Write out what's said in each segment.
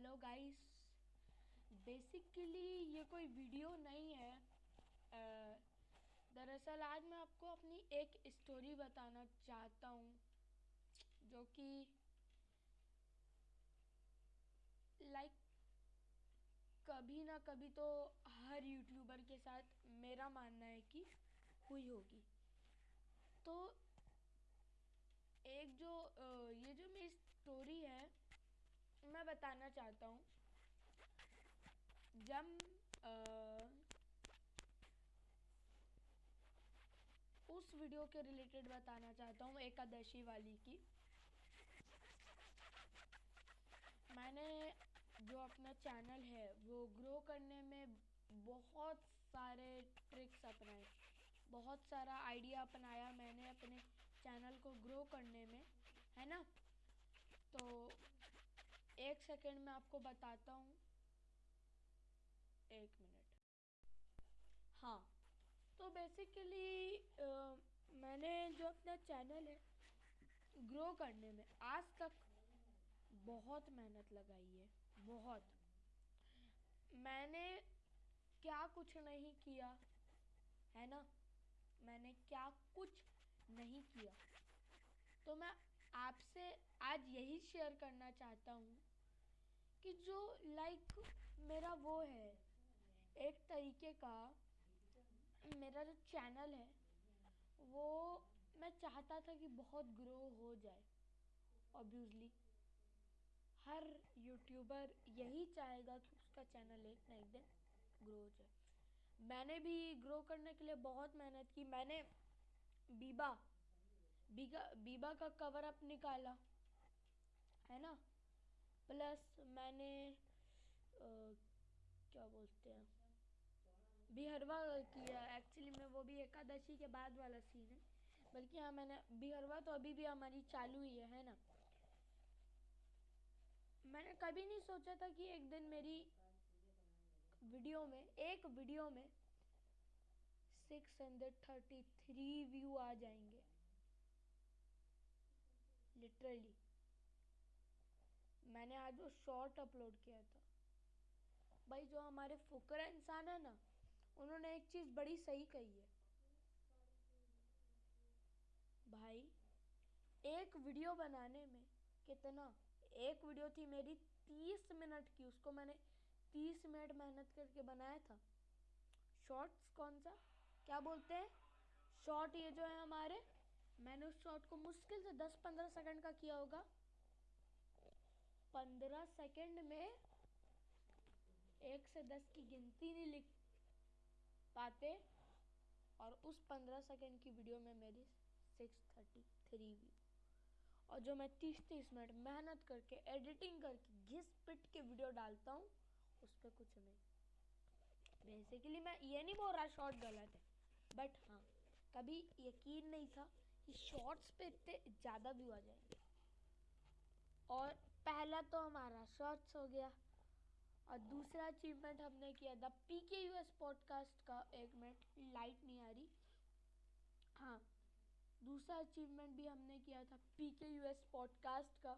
Hello guys basically ये कोई video नहीं है. दरअसल आज मैं आपको अपनी एक स्टोरी बताना चाहता हूँ, जो कि लाइक कभी ना कभी तो हर यूट्यूबर के साथ मेरा मानना है कि हुई होगी. तो एक जो ये जो मेरी स्टोरी है मैं बताना चाहता हूँ। जब उस वीडियो के रिलेटेड बताना चाहता हूँ एकादशी वाली की। मैंने जो अपना चैनल है, वो ग्रो करने में बहुत सारे ट्रिक्स अपनाए। बहुत सारा आइडिया अपनाया मैंने अपने चैनल को ग्रो करने में, है ना? तो एक सेकेंड में आपको बताता हूँ। एक मिनट। हाँ तो बेसिकली आ, मैंने जो अपना चैनल है ग्रो करने में आज तक बहुत मेहनत लगाई है बहुत। मैंने क्या कुछ नहीं किया है ना? मैंने क्या कुछ नहीं किया। तो मैं आपसे आज यही शेयर करना चाहता हूँ कि जो लाइक मेरा वो है, एक तरीके का मेरा जो चैनल है, वो मैं चाहता था कि बहुत ग्रो हो जाए ऑब्वियसली हर यूट्यूबर यही चाहेगा कि उसका चैनल एक ना एक दिन ग्रो हो जाए। मैंने भी ग्रो करने के लिए बहुत मेहनत की। मैंने बीबा बीबा बीबा का कवर अप निकाला, है ना? प्लस मैंने आ, क्या बोलते हैं? बिहरवा किया एक्चुअली में वो भी एकादशी के बाद वाला सीन है। बल्कि हाँ मैंने बिहरवा तो अभी भी हमारी चालू ही है है ना? मैंने कभी नहीं सोचा था कि एक दिन मेरी वीडियो में एक वीडियो में 633 व्यू आ जाएँगे। लिटरली आज वो शॉर्ट अपलोड किया था। भाई, जो हमारे फुकरा इंसान है ना, उन्होंने एक चीज़ बड़ी सही कही है। भाई, एक वीडियो बनाने में कितना, एक वीडियो थी मेरी तीस मिनट की, उसको मैंने तीस मिनट मेहनत करके बनाया था। शॉर्ट्स कौन सा? क्या बोलते हैं? शॉर्ट ये जो है हमारे, मैंने उस शॉर्ट को मुश्किल से दस पंद्रह सेकंड का किया होगा। पंद्रह सेकंड में एक से दस की गिनती नहीं लिख पाते और उस पंद्रह सेकंड की वीडियो में मेरी सिक्स थर्टी थ्री व्यू और जो मैं तीस तीस मिनट मेहनत करके एडिटिंग करके, घिस पिट के वीडियो डालता हूँ, उस पर कुछ नहीं। बेसिकली मैं ये नहीं बोल रहा शॉर्ट गलत है बट हाँ कभी यकीन नहीं था कि शॉर्ट्स पे इतने ज़्यादा व्यू आ जाएँगे। और पहला तो हमारा शॉर्ट्स हो गया और दूसरा अचीवमेंट हमने किया था P K U S podcast का। एक मिनट लाइट नहीं आ रही। हाँ दूसरा अचीवमेंट भी हमने किया था P K U S podcast का।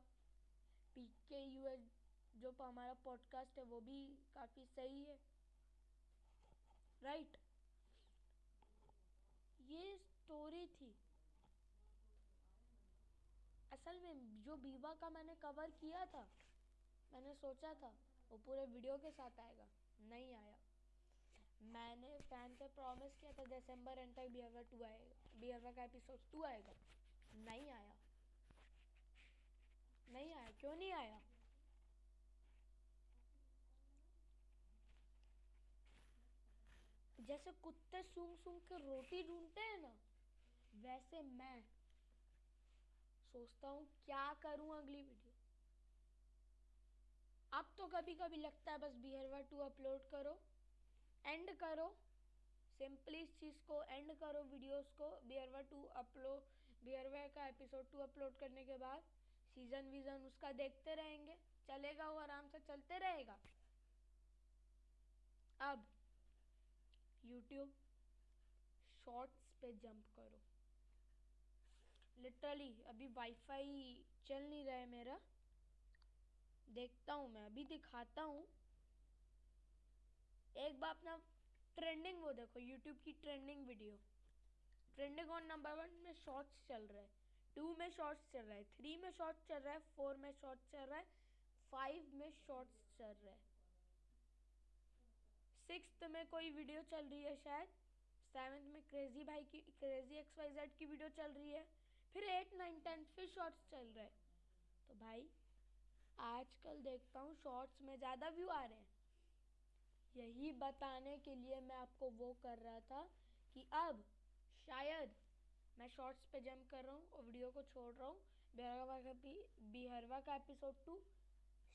पी के यू एस जो हमारा पॉडकास्ट है, वो भी काफ़ी सही है। राइट ये स्टोरी थी। असल में जो बीवा का मैंने कवर किया था, मैंने सोचा था, वो पूरे वीडियो के साथ आएगा। नहीं आया। मैंने फ़ैन से प्रॉमिस किया था दिसंबर एंड तक बिहरवा टू आएगा। बिहरवा का एपिसोड टू आएगा। नहीं आया। नहीं आया। क्यों नहीं आया? जैसे कुत्ते सूंघ सूंघ के रोटी ढूंढते हैं ना, वैसे मैं सोचता हूँ, क्या करूँ अगली वीडियो अब तो कभी कभी लगता है बस बिहरवा टू अपलोड करो एंड करो सिंपली इस चीज़ को एंड करो वीडियोस को बिहरवा टू अपलोड बिहरवा का एपिसोड टू अपलोड करने के बाद सीज़न वीजन उसका देखते रहेंगे, चलेगा वो आराम से, चलते रहेगा। अब यूट्यूब शॉर्ट्स पे जंप करो। लिटरली अभी वाईफाई चल नहीं रहा है मेरा। देखता हूँ मैं, अभी दिखाता हूँ। एक बार अपना ट्रेंडिंग वो देखो यूट्यूब की trending video trending on number one में शॉर्ट्स चल रहा है। टू में शॉर्ट्स चल रहा है। थ्री में शॉर्ट्स चल रहा है। फोर में शॉर्ट्स चल रहा है। फाइव में शॉर्ट्स चल रहा है। सिक्स में कोई वीडियो चल रही है शायद। सेवन्थ में क्रेजी भाई की क्रेजी एक्स वाई जेड की वीडियो चल रही है। फिर एट नाइन टेंथ फिर शॉर्ट्स चल रहे तो भाई, आजकल देखता हूँ शॉर्ट्स में ज़्यादा व्यू आ रहे हैं। यही बताने के लिए मैं आपको वो कर रहा था कि अब शायद मैं शॉर्ट्स पे जंप कर रहा हूँ और वीडियो को छोड़ रहा हूँ। बिहरवा का बिहरवा का एपिसोड टू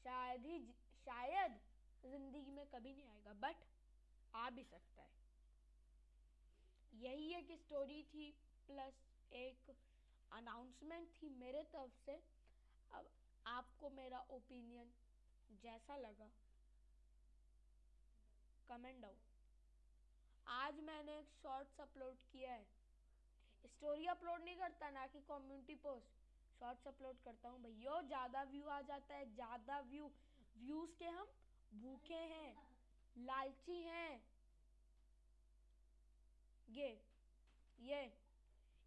शायद ही शायद ज़िंदगी में कभी नहीं आएगा बट आ भी सकता है। यही एक स्टोरी थी प्लस अनाउंसमेंट थी मेरे तरफ़ से, अब आपको मेरा ओपिनियन जैसा लगा कमेंट डाउन आज मैंने एक शॉर्ट्स अपलोड किया है। स्टोरी अपलोड नहीं करता ना कि कम्युनिटी पोस्ट शॉर्ट्स अपलोड करता हूँ भैया, ज़्यादा व्यू आ जाता है, ज़्यादा व्यू व्यूज़ के हम भूखे हैं, लालची हैं। ये ये।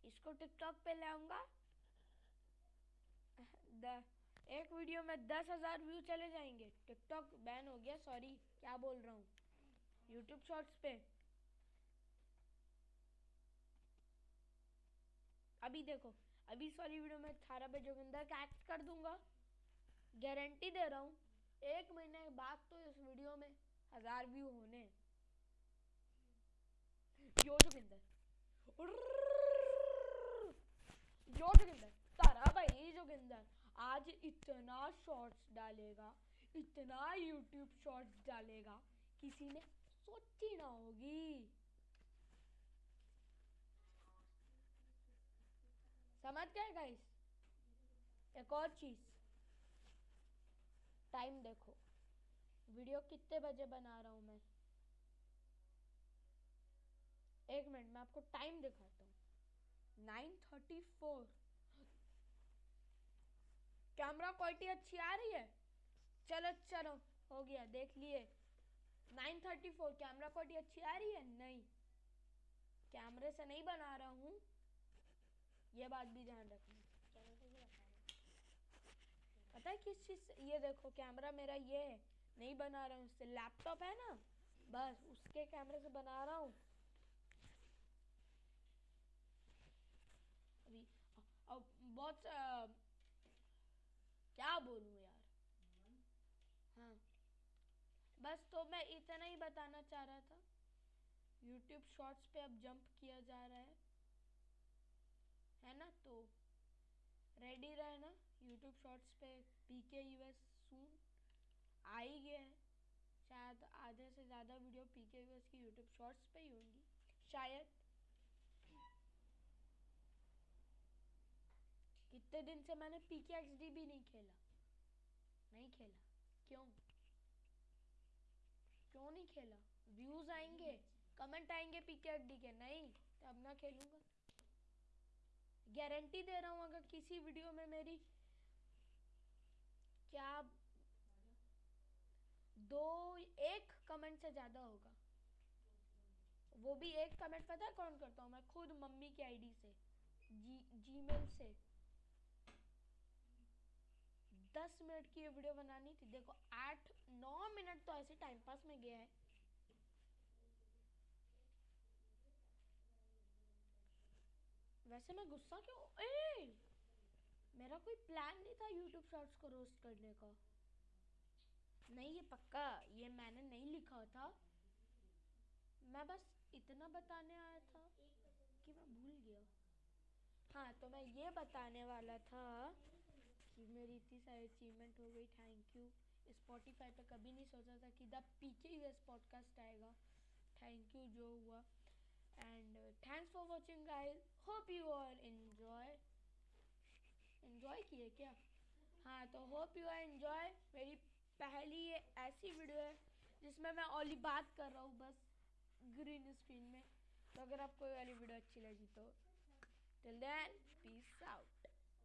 इसको टिकटॉक पे ले आऊँगा एक वीडियो में दस हज़ार व्यू चले जाएँगे। टिकटॉक बैन हो गया सॉरी क्या बोल रहा हूँ? यूट्यूब शॉर्ट्स पे। अभी देखो, अभी सॉरी वीडियो में थारा पे जोगिंदर का एक्ट कर दूँगा। गारंटी दे रहा हूँ, एक महीने बाद तो इस वीडियो में हज़ार व्यू होने। यो जोगिंदर। यो जोगिंदर, तारा भाई जोगिंदर, आज इतना शॉर्ट्स डालेगा, इतना यूट्यूब शॉर्ट्स डालेगा, किसी ने सोची ना होगी। समझ गए गाइस एक और चीज़। टाइम देखो। वीडियो कितने बजे बना रहा हूँ मैं? एक मिनट, मैं आपको टाइम दिखाता हूँ। Nine thirty four. Camera quality अच्छी आ रही है? चलो चलो, हो गया, देख लिए। 934 कैमरा क्वालिटी अच्छी आ रही है? नहीं। कैमरे से नहीं बना रहा हूँ। ये बात भी ध्यान रखना। पता है किस चीज़ से? ये देखो, कैमरा मेरा ये है। नहीं बना रहा हूँ, उससे लैपटॉप है ना। बस, उसके कैमरे से बना रहा हूँ अभी अब बहुत आ, क्या बोलूँ यार? हाँ। बस तो मैं इतना ही बताना चाह रहा था। यूट्यूब शॉर्ट्स पे अब जंप किया जा रहा है। है ना? तो रेडी रहना। यूट्यूब शॉर्ट्स पे पी के यूएस सून आ ही गया है। शायद आधे से ज़्यादा वीडियो पी के यूएस की यूट्यूब शॉर्ट्स पे ही होंगी। शायद। कितने दिन से मैंने पी भी नहीं खेला। नहीं खेला। क्यों? क्यों नहीं खेला? व्यूज़ आएँगे। कमेंट आएँगे डी के। नहीं तब ना खेलूँगा। गारंटी दे रहा हूँ, अगर किसी वीडियो में मेरी क्या दो, एक कमेंट से ज़्यादा होगा। वो भी एक कमेंट पता है कौन करता हूँ? मैं खुद मम्मी की आईडी से जी जीमेल से। दस मिनट की ये वीडियो बनानी थी। देखो, आठ, नौ मिनट तो ऐसे टाइम पास में गया है। वैसे मैं गुस्सा क्यों? ए! मेरा कोई प्लान नहीं था यूट्यूब शॉर्ट्स को रोस्ट करने का। नहीं, ये पक्का, ये मैंने नहीं लिखा था। मैं बस इतना बताने आया था कि मैं भूल गया। हाँ तो मैं ये बताने वाला था मेरी इतनी सारी अचीवमेंट हो गई थैंक यू स्पॉटिफाई पे कभी नहीं सोचा था कि द पीके यूएस पॉडकास्ट आएगा। थैंक यू जो हुआ। And thanks for watching guys hope you all enjoy enjoy किए क्या? हाँ तो होप यू आर एंजॉय मेरी पहली ये ऐसी वीडियो है जिसमें मैं ओनली बात कर रहा हूँ बस ग्रीन स्क्रीन में। तो अगर आपको ये वाली वीडियो अच्छी लगी तो टिल देन पीस आउट